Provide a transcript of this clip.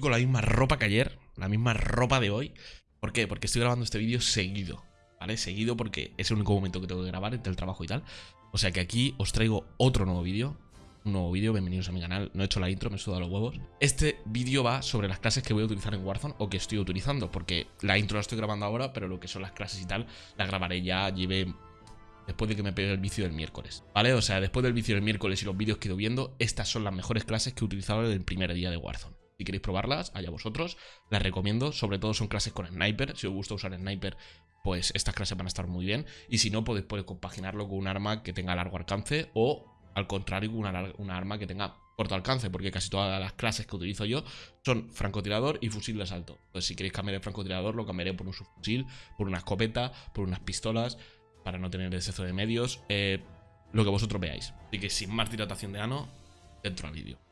Con la misma ropa que ayer, la misma ropa de hoy. ¿Por qué? Porque estoy grabando este vídeo seguido, ¿vale? Seguido porque es el único momento que tengo que grabar entre el trabajo y tal. O sea que aquí os traigo otro nuevo vídeo. Un nuevo vídeo, bienvenidos a mi canal. No he hecho la intro, me he sudado los huevos. Este vídeo va sobre las clases que voy a utilizar en Warzone o que estoy utilizando. Porque la intro la estoy grabando ahora, pero lo que son las clases y tal, la grabaré ya, lleve después de que me pegue el vicio del miércoles, ¿vale? O sea, después del vicio del miércoles y los vídeos que he ido viendo, estas son las mejores clases que he utilizado en el primer día de Warzone. Si queréis probarlas, allá vosotros, las recomiendo, sobre todo son clases con sniper, si os gusta usar sniper, pues estas clases van a estar muy bien, y si no, podéis, compaginarlo con un arma que tenga largo alcance o, al contrario, con una, arma que tenga corto alcance, porque casi todas las clases que utilizo yo son francotirador y fusil de asalto. Entonces, si queréis cambiar el francotirador, lo cambiaré por un subfusil, por una escopeta, por unas pistolas, para no tener exceso de medios, eh, lo que vosotros veáis. Así que sin más dilatación de ano, dentro al vídeo.